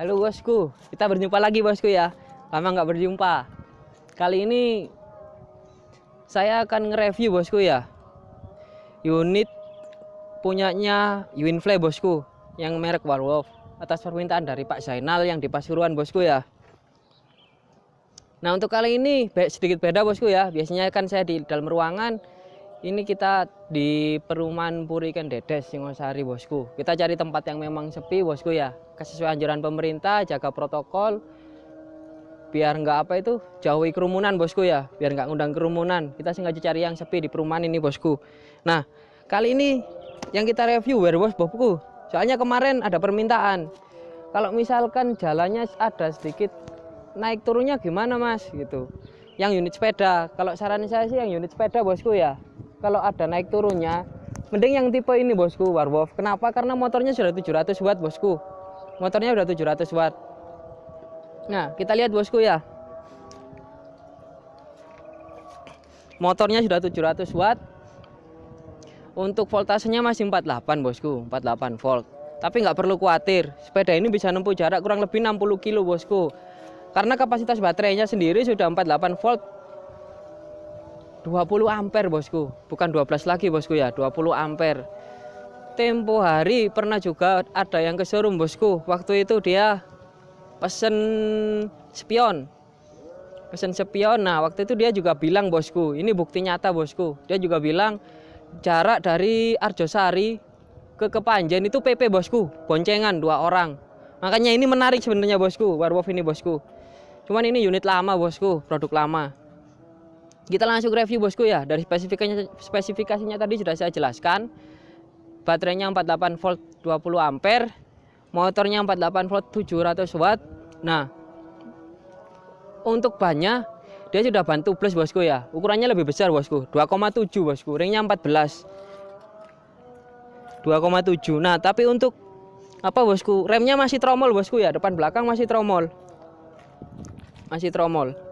Halo bosku, kita berjumpa lagi bosku ya. Lama nggak berjumpa. Kali ini saya akan nge-review bosku ya. Unit punyanya Winfly bosku, yang merek Warwolf atas permintaan dari Pak Zainal yang di Pasuruan bosku ya. Nah untuk kali ini sedikit beda bosku ya. Biasanya kan saya di dalam ruangan ini kita di perumahan Puriken Dedes Singosari bosku. Kita cari tempat yang memang sepi bosku ya. Sesuai anjuran pemerintah jaga protokol. Biar nggak apa itu jauhi kerumunan bosku ya. Biar nggak ngundang kerumunan. Kita sengaja cari yang sepi di perumahan ini bosku. Nah kali ini yang kita review werewolf bosku. Soalnya kemarin ada permintaan. Kalau misalkan jalannya ada sedikit naik turunnya gimana mas? Gitu. Yang unit sepeda. Kalau saran saya sih yang unit sepeda bosku ya kalau ada naik turunnya mending yang tipe ini bosku Warwolf. Kenapa? Karena motornya sudah 700 watt bosku. Motornya sudah 700 watt. Nah kita lihat bosku ya. Motornya sudah 700 watt. Untuk voltasenya masih 48 bosku. 48 volt. Tapi nggak perlu khawatir. Sepeda ini bisa nempuh jarak kurang lebih 60 kilo bosku. Karena kapasitas baterainya sendiri sudah 48 volt 20 ampere bosku. Bukan 12 lagi bosku ya. 20 ampere. Tempo hari pernah juga ada yang ke showroom bosku. Waktu itu dia pesen spion. Pesen spion. Nah waktu itu dia juga bilang bosku ini bukti nyata bosku. Dia juga bilang jarak dari Arjosari ke Kepanjen itu PP bosku. Boncengan dua orang. Makanya ini menarik sebenarnya bosku. Warwolf ini bosku. Cuman ini unit lama bosku. Produk lama kita langsung review bosku ya. Dari spesifikasinya spesifikasinya tadi sudah saya jelaskan. Baterainya 48 volt 20 ampere motornya 48 volt 700 watt. Nah untuk bannya dia sudah bantu plus bosku ya. Ukurannya lebih besar bosku. 2,7 bosku. Ringnya 14 2,7 nah tapi untuk apa bosku remnya masih tromol bosku ya. Depan belakang masih tromol. Masih tromol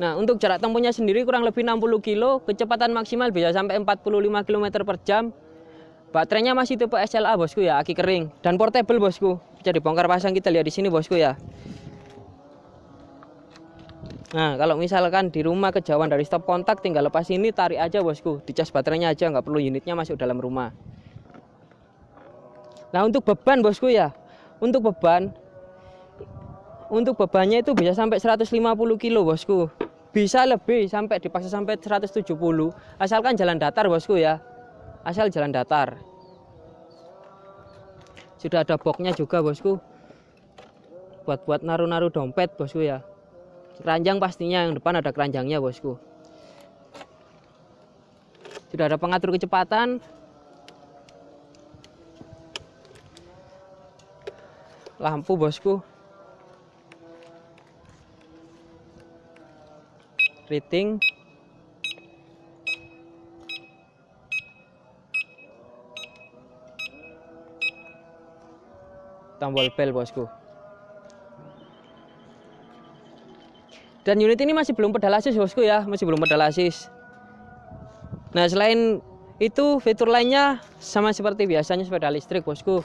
Nah, untuk jarak tempuhnya sendiri kurang lebih 60 kilo, kecepatan maksimal bisa sampai 45 km per jam. Baterainya masih tipe SLA bosku ya, aki kering dan portable bosku. Bisa dibongkar pasang kita lihat di sini bosku ya. Nah, kalau misalkan di rumah kejauhan dari stop kontak tinggal lepas ini tarik aja bosku, dicas baterainya aja nggak perlu unitnya masuk dalam rumah. Nah, untuk beban bosku ya. Untuk beban untuk bebannya itu bisa sampai 150 kilo bosku bisa lebih sampai dipaksa sampai 170 asalkan jalan datar bosku ya. Asal jalan datar. Sudah ada boxnya juga bosku. Buat buat naruh-naruh dompet bosku ya. Keranjang pastinya yang depan ada keranjangnya bosku. Sudah ada pengatur kecepatan. Lampu bosku rating tombol bel bosku. Dan unit ini masih belum pedal assist bosku ya. Masih belum pedal assist nah selain itu fitur lainnya sama seperti biasanya sepeda listrik bosku.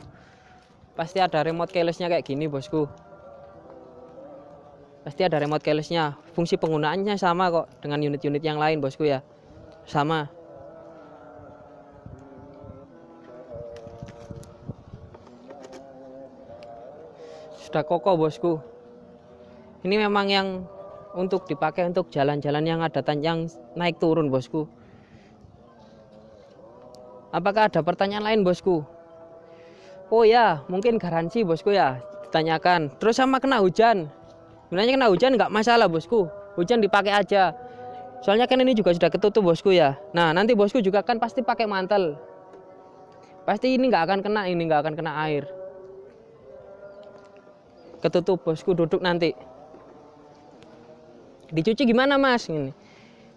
Pasti ada remote keylessnya kayak gini bosku. Pasti ada remote keylessnya fungsi penggunaannya sama kok dengan unit-unit yang lain bosku ya. Sama. Sudah kokoh bosku. Ini memang yang untuk dipakai untuk jalan-jalan yang ada yang naik turun bosku. Apakah ada pertanyaan lain bosku? Oh ya mungkin garansi bosku ya ditanyakan. Terus sama kena hujan sebenarnya kena hujan nggak masalah bosku. Hujan dipakai aja. Soalnya kan ini juga sudah ketutup bosku ya. Nah nanti bosku juga kan pasti pakai mantel. Pasti ini nggak akan kena ini nggak akan kena air. Ketutup bosku duduk nanti. Dicuci gimana mas? Ini.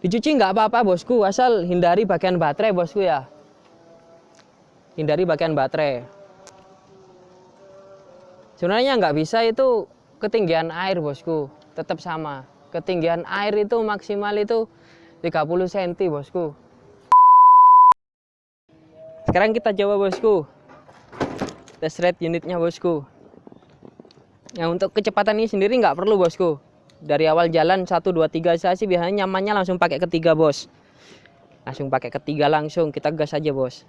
Dicuci nggak apa-apa bosku asal hindari bagian baterai bosku ya. Hindari bagian baterai. Sebenarnya nggak bisa itu ketinggian air bosku tetap sama. Ketinggian air itu maksimal itu 30 cm bosku. Sekarang kita coba bosku. Test rate unitnya bosku. Nah untuk kecepatan ini sendiri nggak perlu bosku. Dari awal jalan 1 2 3 saya sih biasanya nyamannya langsung pakai ketiga bos. Langsung pakai ketiga langsung kita gas aja bos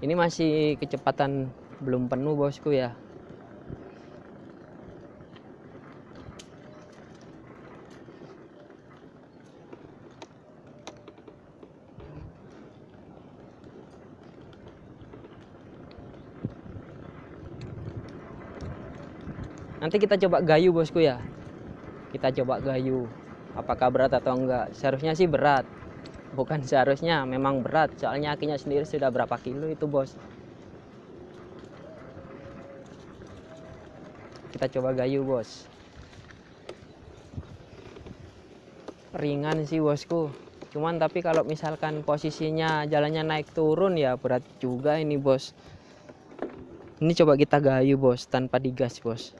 ini masih kecepatan belum penuh bosku ya. Nanti kita coba gayu bosku ya. Kita coba gayu. Apakah berat atau enggak? Seharusnya sih berat bukan seharusnya memang berat. Soalnya akinya sendiri sudah berapa kilo itu bos. Kita coba gayu bos. Ringan sih bosku. Cuman tapi kalau misalkan posisinya jalannya naik turun ya berat juga ini bos. Ini coba kita gayu bos tanpa digas bos.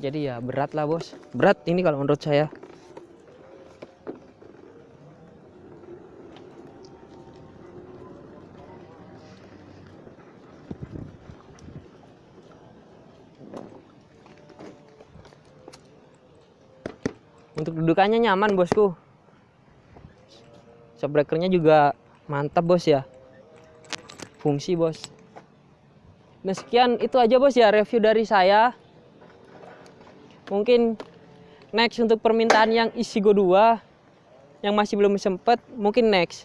Jadi ya berat lah bos. Berat ini kalau menurut saya untuk dudukannya nyaman bosku. Shockbreakernya juga mantap bos ya. Fungsi bos. Nah sekian itu aja bos ya review dari saya. Mungkin next untuk permintaan yang isi go 2 yang masih belum sempet mungkin next.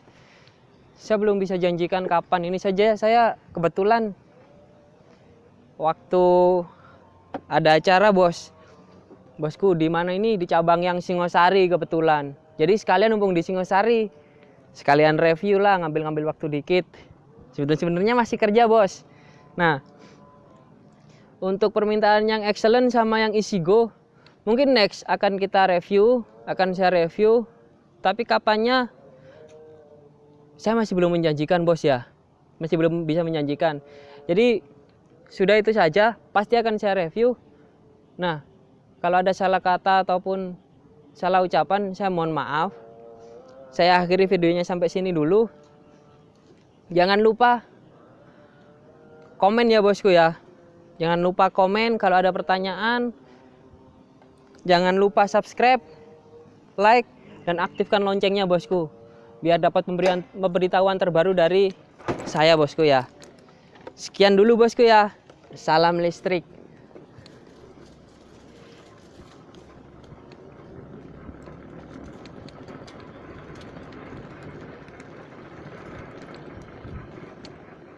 Saya belum bisa janjikan kapan. Ini saja saya kebetulan waktu ada acara bos bosku di mana ini? Di cabang yang Singosari kebetulan. Jadi sekalian numpung di Singosari sekalian review lah ngambil-ngambil waktu dikit. Sebenarnya masih kerja bos. Nah untuk permintaan yang excellent sama yang isi go mungkin next akan kita review akan saya review. Tapi kapannya? Saya masih belum menjanjikan bos ya. Masih belum bisa menjanjikan. Jadi sudah itu saja. Pasti akan saya review. Nah kalau ada salah kata ataupun salah ucapan saya mohon maaf saya akhiri videonya sampai sini dulu jangan lupa komen ya bosku ya Jangan lupa komen kalau ada pertanyaan. Jangan lupa subscribe, like, dan aktifkan loncengnya bosku. Biar dapat pemberian pemberitahuan terbaru dari saya bosku ya. Sekian dulu bosku ya. Salam listrik.